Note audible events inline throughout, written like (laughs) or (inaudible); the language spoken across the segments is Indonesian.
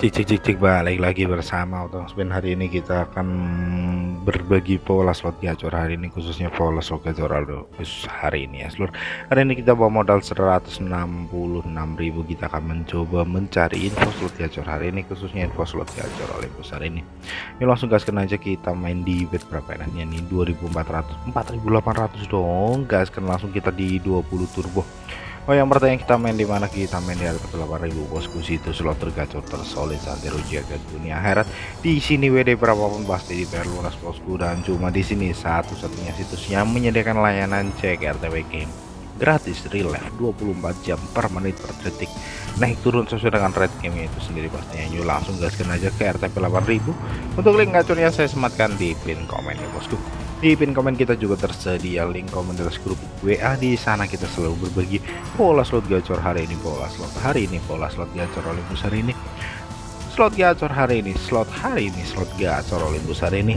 Cik cik cik cik balik lagi bersama Otong Spin. Hari ini kita akan berbagi pola slot gacor hari ini khususnya pola slot gacor Aldo hari ini ya seluruh hari ini kita bawa modal 166.000 kita akan mencoba mencari info slot gacor hari ini khususnya info slot gacor Olympus hari ini. Ini langsung gaskan aja kita main di bet berapa enaknya nih 2400 4800 dong. Gaskan langsung kita di 20 turbo Oh yang pertanyaan kita main di mana? Kita main di harga 8000 bosku. Situ slot tergacor tersolid santero jaga dunia akhirat. Di sini WD berapapun pasti di lunas bosku. Dan cuma di sini satu-satunya situs yang menyediakan layanan cek RTW game gratis real life 24 jam per menit per detik. Naik turun sesuai dengan rate game itu sendiri pastinya. Yuk langsung gaskan aja ke RTP 8000 untuk link gacornya saya sematkan di pin komen ya bosku di pin komen kita juga tersedia link komunitas grup WA di sana kita selalu berbagi pola slot gacor hari ini pola slot hari ini pola slot gacor Olympus hari ini. Slot gacor hari ini slot hari ini slot gacor Olympus hari ini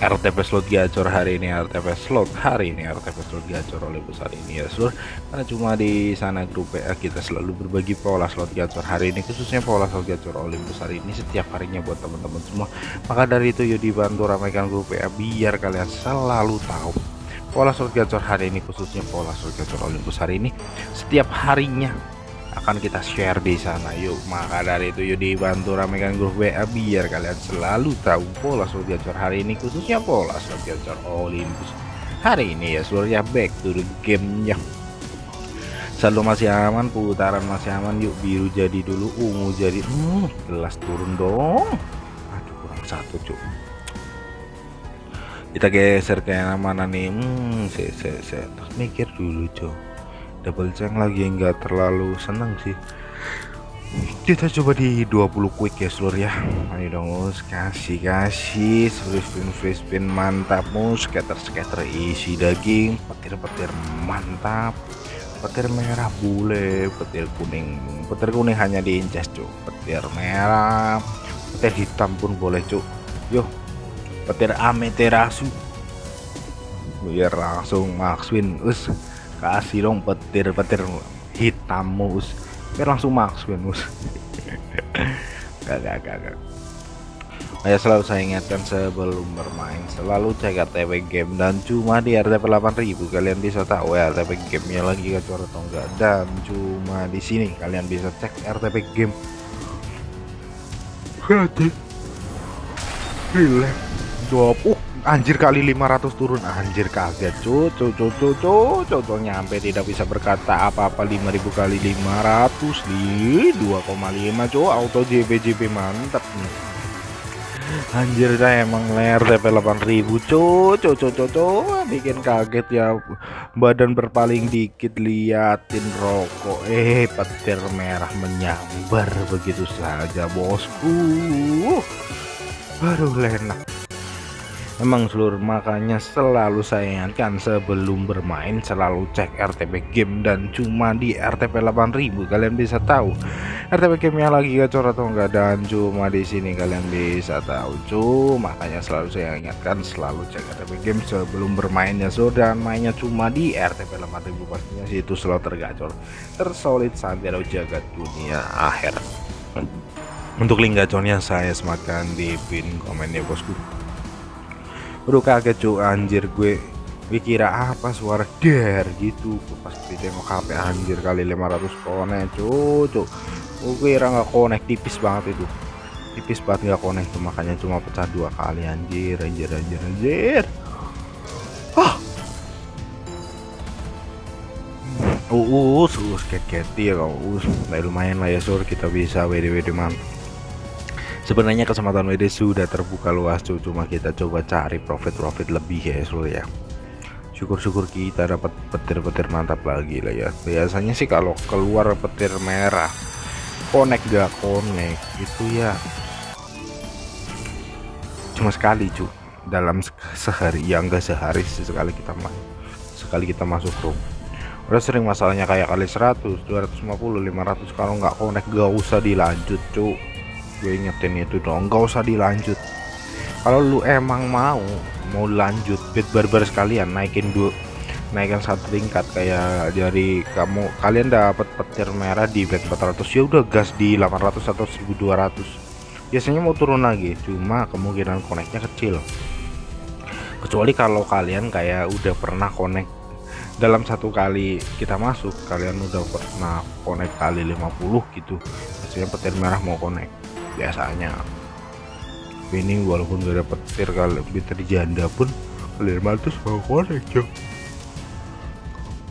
RTP slot gacor hari ini RTP slot hari ini RTP slot gacor oleh besar ini ya seluruh karena cuma di sana grup PA kita selalu berbagi pola slot gacor hari ini khususnya pola slot gacor oleh besar ini setiap harinya buat teman-teman semua. Maka dari itu yuk dibantu ramaikan grup PA biar kalian selalu tahu pola slot gacor hari ini khususnya pola slot gacor Olympus hari ini setiap harinya akan kita share di sana. Yuk maka dari itu yuk dibantu ramekan grup WA biar kalian selalu tahu pola slot gacor hari ini khususnya pola slot gacor Olympus. Hari ini ya seluruhnya back to the game ya selalu masih aman putaran masih aman. Yuk biru jadi dulu ungu jadi hmm, gelas turun dong. Aduh kurang satu cuk. Kita geser ke mana nih? Hmm, saya, saya, saya mikir dulu cuk double jang lagi enggak terlalu seneng sih. Kita coba di 20 quick ya seluruh ya. Ayo dong mus. Kasih kasih. Free spin free spin mantap mus. Scatter scatter isi daging. Petir petir mantap. Petir merah bule petir kuning. Petir kuning hanya di cuk. Petir merah. Petir hitam pun boleh cuk. Yuk petir ameterasu. Biar langsung maxwin us kasih dong petir-petir hitam mus biar langsung max mus (laughs) gak gak gak gak. Saya selalu saya ingatkan sebelum bermain selalu cek RTP game. Dan cuma di RTP 8000 kalian bisa tahu ya RTP gamenya lagi gacor atau enggak. Dan cuma di sini kalian bisa cek RTP game. Relax 20 anjir kali 500 turun. Anjir kaget cucu cucu cucu nyampe tidak bisa berkata apa-apa. 5000 kali 500 di 2,5 cuy auto JB JB mantap nih anjir saya emang ler TP 8000 cucu cucu cucu bikin kaget ya badan berpaling dikit liatin rokok. Eh petir merah menyambar begitu saja bosku. Aduh lenak Emang seluruh makanya selalu saya ingatkan sebelum bermain selalu cek RTP game dan cuma di RTP 8000 kalian bisa tahu RTP gamenya lagi gacor atau enggak dan cuma di sini kalian bisa tahu. Cu makanya selalu saya ingatkan selalu cek RTP game sebelum bermainnya so dan mainnya cuma di RTP 8000 pastinya situ selalu tergacor tersolid santero jagat dunia akhir. Untuk link gacornya saya sematkan di pin komennya bosku Udah kaget cu anjir gue gue kira apa suara der gitu. Pas tengok HP anjir kali 500 konek cu cu gue kira nggak konek tipis banget itu. Tipis banget nggak konek tuh makanya cuma pecah dua kali anjir anjir anjir anjir. Ah uh, us us kayak ya kau us lumayan lah ya sur. Kita bisa WD WD mantap sebenarnya kesempatan WD sudah terbuka luas cuma kita coba cari profit-profit lebih ya seluruh ya. Syukur-syukur kita dapat petir-petir mantap lagi lah ya. Biasanya sih kalau keluar petir merah connect gak connect itu ya. Cuma sekali cu dalam sehari yang enggak sehari sekali kita sekali kita masuk room udah sering masalahnya kayak kali 100 250 500 kalau nggak connect gak usah dilanjut cu gue ingetin itu dong nggak usah dilanjut. Kalau lu emang mau mau lanjut bit barbar sekalian naikin dua naikkan satu tingkat kayak dari kamu kalian dapat petir merah di bed 400 ya udah gas di 800 atau 1200 biasanya mau turun lagi cuma kemungkinan koneknya kecil. Kecuali kalau kalian kayak udah pernah connect dalam satu kali kita masuk kalian udah pernah connect kali 50 gitu. Biasanya petir merah mau connect biasanya. Ini walaupun gak ada petir kalau petir janda pun kali 500 mau connect coy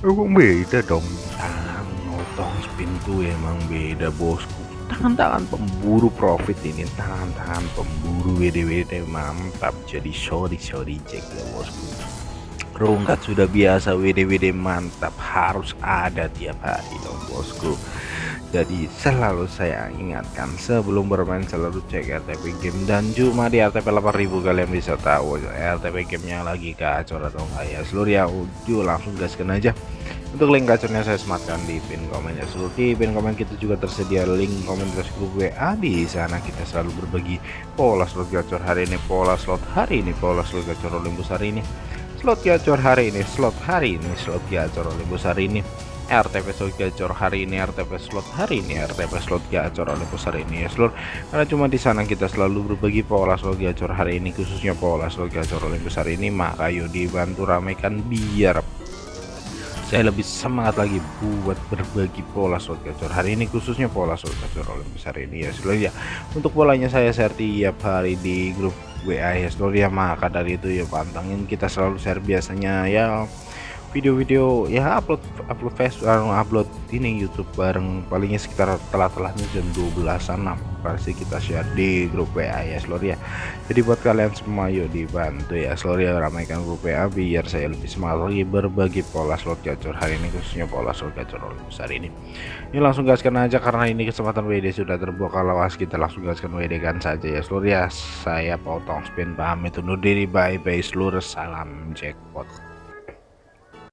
emang beda dong? Tangan notong spin tuh emang beda bosku. Tangan-tangan pemburu profit ini tangan-tangan pemburu WD-WD mantap. Jadi sorry sorry cek ya bosku. Rungkat sudah biasa WD-WD mantap. Harus ada tiap hari dong bosku jadi selalu saya ingatkan sebelum bermain selalu cek RTP game. Dan cuma di RTP 8000 kalian bisa tahu RTP gamenya lagi kacau atau enggak ya. Seluruh ya uju langsung gaskan aja. Untuk link gacornya saya sematkan di pin komen ya seluruh di pin komen kita juga tersedia link komunitas grup WA di sana kita selalu berbagi pola slot gacor hari ini pola slot hari ini pola slot gacor Olympus hari ini slot gacor hari ini slot hari ini slot gacor Olympus hari ini RTP slot gacor hari ini RTP slot hari ini RTP slot gacor Olympus hari ini ya seluruh karena cuma di sana kita selalu berbagi pola slot gacor hari ini khususnya pola slot gacor Olympus hari ini. Maka yuk dibantu ramaikan biar saya lebih semangat lagi buat berbagi pola slot gacor hari ini khususnya pola slot gacor Olympus hari ini ya seluruh ya. Untuk polanya saya share tiap hari di grup WA ya seluruh ya maka dari itu ya pantangin kita selalu share biasanya ya video-video ya upload upload Facebook upload ini YouTube bareng palingnya sekitar telah-telahnya jam 12an pasti kita share di grup WA ya seluruh ya. Jadi buat kalian semua yuk dibantu ya. Seluruh ya ramaikan grup WA biar saya lebih semangat lagi berbagi pola slot gacor hari ini khususnya pola slot gacor besar ini. Ini langsung gaskan aja karena ini kesempatan WD sudah terbuka kalau as kita langsung gaskan WD kan saja ya. Seluruh ya saya potong spin pamit undur diri bye bye seluruh salam jackpot